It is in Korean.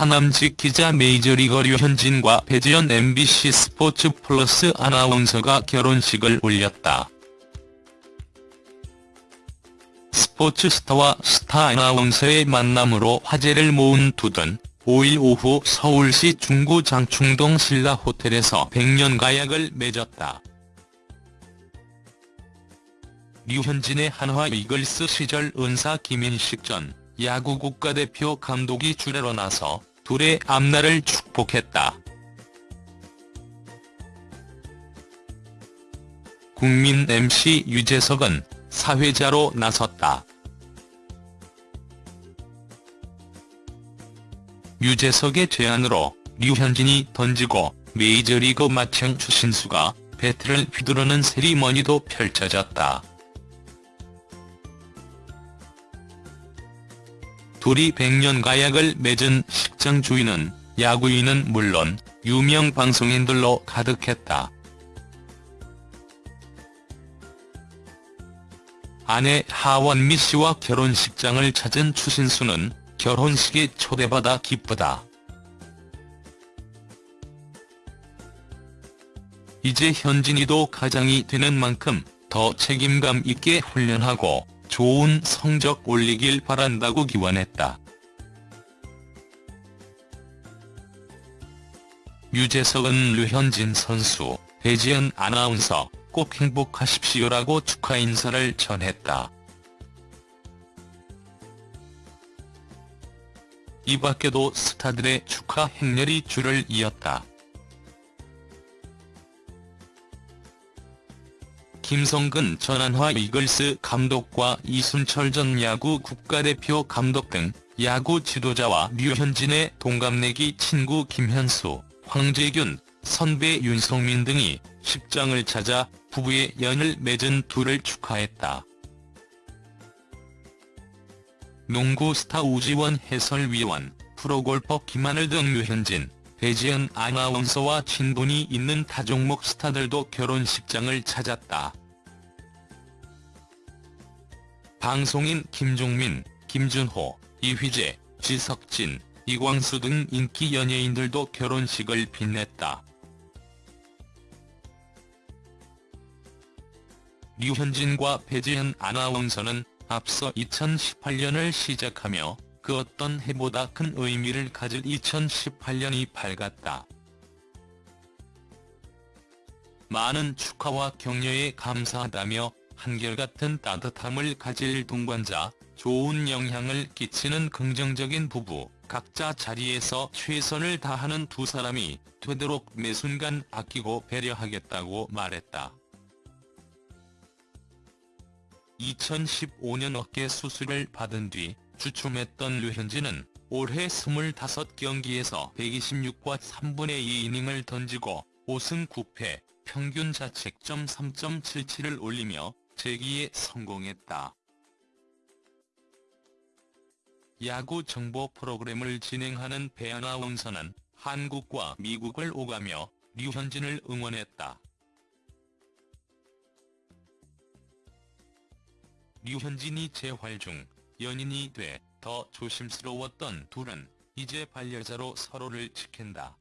하남직 기자 메이저리거 류현진과 배지연 MBC 스포츠 플러스 아나운서가 결혼식을 올렸다. 스포츠 스타와 스타 아나운서의 만남으로 화제를 모은 두든 5일 오후 서울시 중구 장충동 신라 호텔에서 백년 가약을 맺었다. 류현진의 한화 이글스 시절 은사 김인식 전 야구 국가대표 감독이 주례로 나서 둘의 앞날을 축복했다. 국민 MC 유재석은 사회자로 나섰다. 유재석의 제안으로 류현진이 던지고 메이저리그 마청 추신수가 배트를 휘두르는 세리머니도 펼쳐졌다. 둘이 백년 가약을 맺은 식장 주인은 야구인은 물론 유명 방송인들로 가득했다. 아내 하원미 씨와 결혼식장을 찾은 추신수는 결혼식에 초대받아 기쁘다. 이제 현진이도 가장이 되는 만큼 더 책임감 있게 훈련하고 좋은 성적 올리길 바란다고 기원했다. 유재석은 류현진 선수, 배지연 아나운서 꼭 행복하십시오라고 축하 인사를 전했다. 이 밖에도 스타들의 축하 행렬이 줄을 이었다. 김성근 전 한화 이글스 감독과 이순철 전 야구 국가대표 감독 등 야구 지도자와 류현진의 동갑내기 친구 김현수, 황재균, 선배 윤성민 등이 식장을 찾아 부부의 연을 맺은 둘을 축하했다. 농구 스타 우지원 해설위원, 프로골퍼 김하늘 등 류현진, 배지연 아나운서와 친분이 있는 타종목 스타들도 결혼식장을 찾았다. 방송인 김종민, 김준호, 이휘재, 지석진, 이광수 등 인기 연예인들도 결혼식을 빛냈다. 류현진과 배지연 아나운서는 앞서 2018년을 시작하며 그 어떤 해보다 큰 의미를 가질 2018년이 밝았다. 많은 축하와 격려에 감사하다며 한결같은 따뜻함을 가질 동반자, 좋은 영향을 끼치는 긍정적인 부부, 각자 자리에서 최선을 다하는 두 사람이 되도록 매 순간 아끼고 배려하겠다고 말했다. 2015년 어깨 수술을 받은 뒤 주춤했던 류현진은 올해 25경기에서 126과 3분의 2 이닝을 던지고 5승 9패, 평균 자책점 3.77을 올리며 재기에 성공했다. 야구 정보 프로그램을 진행하는 배아나운서는 한국과 미국을 오가며 류현진을 응원했다. 류현진이 재활 중 연인이 돼 더 조심스러웠던 둘은 이제 반려자로 서로를 지킨다.